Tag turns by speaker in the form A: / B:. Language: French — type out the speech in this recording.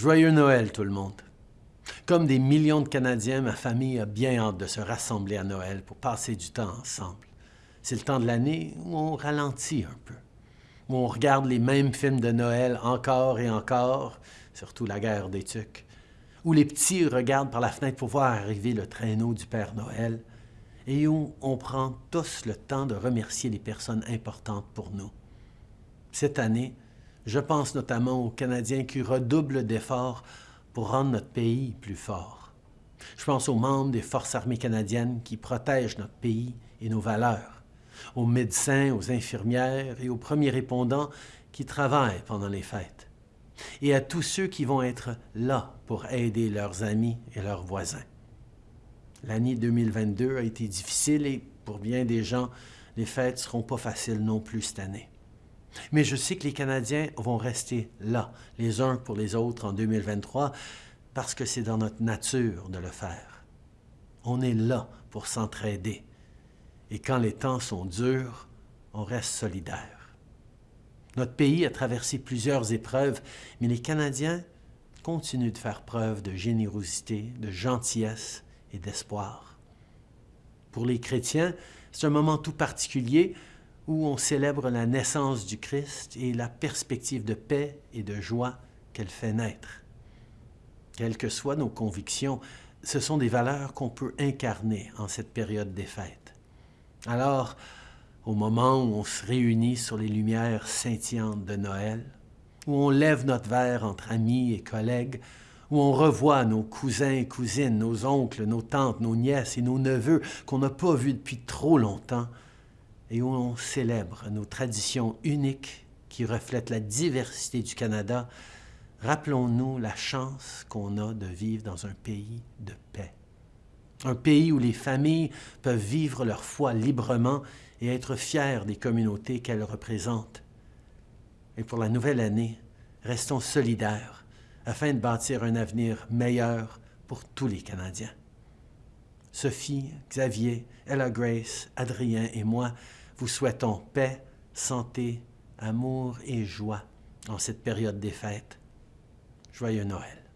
A: Joyeux Noël tout le monde. Comme des millions de Canadiens, ma famille a bien hâte de se rassembler à Noël pour passer du temps ensemble. C'est le temps de l'année où on ralentit un peu, où on regarde les mêmes films de Noël encore et encore, surtout la guerre des Tucs, où les petits regardent par la fenêtre pour voir arriver le traîneau du Père Noël, et où on prend tous le temps de remercier les personnes importantes pour nous. Cette année, je pense notamment aux Canadiens qui redoublent d'efforts pour rendre notre pays plus fort. Je pense aux membres des Forces armées canadiennes qui protègent notre pays et nos valeurs, aux médecins, aux infirmières et aux premiers répondants qui travaillent pendant les fêtes, et à tous ceux qui vont être là pour aider leurs amis et leurs voisins. L'année 2022 a été difficile et pour bien des gens, les fêtes ne seront pas faciles non plus cette année. Mais je sais que les Canadiens vont rester là, les uns pour les autres en 2023, parce que c'est dans notre nature de le faire. On est là pour s'entraider. Et quand les temps sont durs, on reste solidaire. Notre pays a traversé plusieurs épreuves, mais les Canadiens continuent de faire preuve de générosité, de gentillesse et d'espoir. Pour les chrétiens, c'est un moment tout particulier où on célèbre la naissance du Christ et la perspective de paix et de joie qu'elle fait naître. Quelles que soient nos convictions, ce sont des valeurs qu'on peut incarner en cette période des fêtes. Alors, au moment où on se réunit sur les lumières scintillantes de Noël, où on lève notre verre entre amis et collègues, où on revoit nos cousins et cousines, nos oncles, nos tantes, nos nièces et nos neveux qu'on n'a pas vus depuis trop longtemps, et où on célèbre nos traditions uniques qui reflètent la diversité du Canada, rappelons-nous la chance qu'on a de vivre dans un pays de paix. Un pays où les familles peuvent vivre leur foi librement et être fiers des communautés qu'elles représentent. Et pour la nouvelle année, restons solidaires afin de bâtir un avenir meilleur pour tous les Canadiens. Sophie, Xavier, Ella Grace, Adrien et moi vous souhaitons paix, santé, amour et joie en cette période des fêtes. Joyeux Noël.